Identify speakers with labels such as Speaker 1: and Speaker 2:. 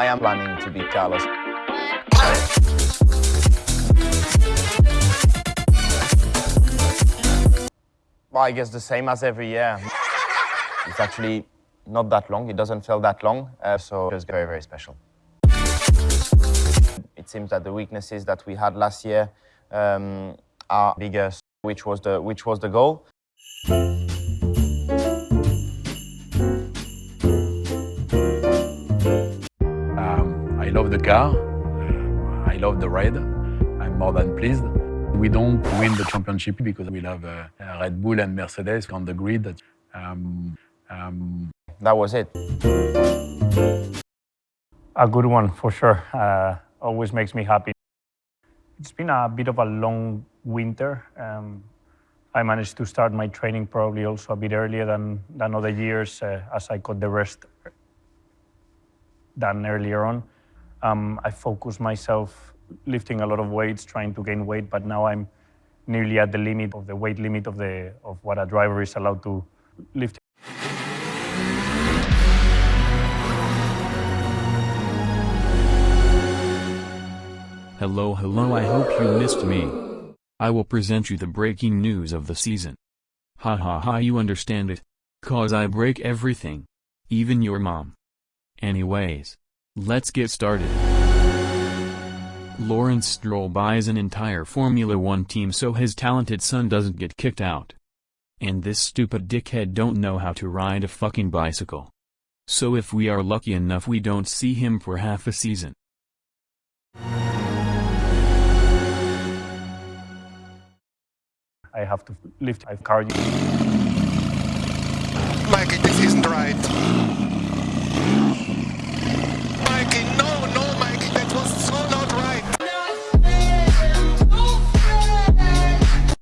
Speaker 1: I am planning to beat Carlos. Well, I guess the same as every year. It's actually not that long. It doesn't feel that long, uh, so it's very, very special. It seems that the weaknesses that we had last year um, are bigger, which was the which was the goal.
Speaker 2: I love the car. I love the ride. I'm more than pleased. We don't win the championship because we have uh, Red Bull and Mercedes on the grid. Um, um,
Speaker 1: That was it.
Speaker 3: A good one for sure. Uh, always makes me happy. It's been a bit of a long winter. Um, I managed to start my training probably also a bit earlier than, than other years uh, as I got the rest than earlier on. Um, I focus myself lifting a lot of weights, trying to gain weight, but now I'm nearly at the limit of the weight limit of, the, of what a driver is allowed to lift.
Speaker 4: Hello hello I hope you missed me. I will present you the breaking news of the season. Ha ha ha you understand it. Cause I break everything. Even your mom. Anyways. Let's get started. Lawrence Stroll buys an entire Formula One team so his talented son doesn't get kicked out. And this stupid dickhead don't know how to ride a fucking bicycle. So if we are lucky enough we don't see him for half a season.
Speaker 3: I have to lift my cardio.
Speaker 5: Mikey, this isn't right.